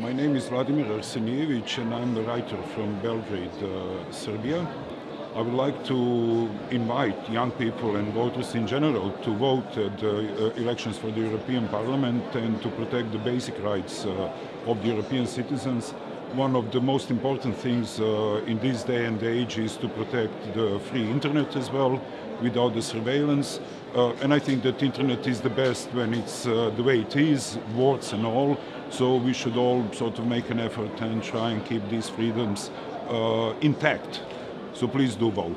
Vladimir Arsenijevic and I'm the writer from Belgrade, uh, Serbia. I would like to invite young people and voters in general to vote at the uh, elections for the European Parliament and to protect the basic rights uh, of the European citizens one of the most important things uh, in this day and age is to protect the free internet as well, without the surveillance. Uh, and I think that internet is the best when it's uh, the way it is, warts and all. So we should all sort of make an effort and try and keep these freedoms uh, intact. So please do vote.